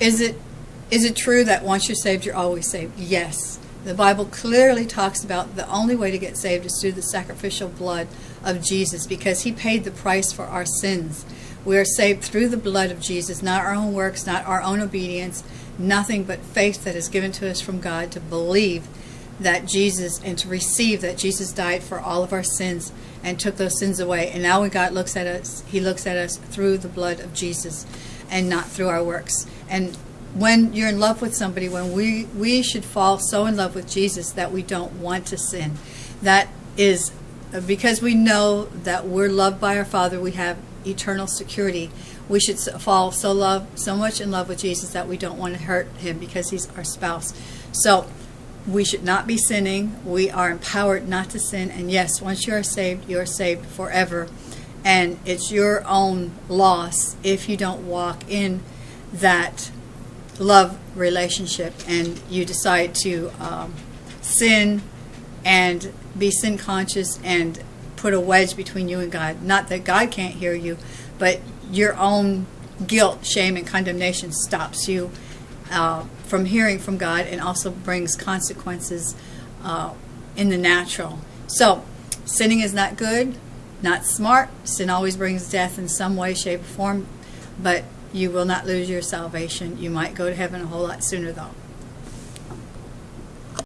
is it is it true that once you're saved, you're always saved? Yes. The Bible clearly talks about the only way to get saved is through the sacrificial blood of Jesus because he paid the price for our sins. We are saved through the blood of Jesus, not our own works, not our own obedience, nothing but faith that is given to us from God to believe that Jesus and to receive that Jesus died for all of our sins and took those sins away. And now when God looks at us, he looks at us through the blood of Jesus and not through our works. And when you're in love with somebody, when we, we should fall so in love with Jesus that we don't want to sin. That is uh, because we know that we're loved by our Father, we have eternal security. We should fall so love so much in love with Jesus that we don't want to hurt him because he's our spouse. So we should not be sinning. We are empowered not to sin. And yes, once you are saved, you are saved forever. And it's your own loss if you don't walk in that love relationship and you decide to um, sin and be sin conscious and put a wedge between you and God. Not that God can't hear you, but your own guilt, shame, and condemnation stops you uh, from hearing from God and also brings consequences uh, in the natural. So, sinning is not good, not smart. Sin always brings death in some way, shape, or form, but you will not lose your salvation. You might go to heaven a whole lot sooner, though.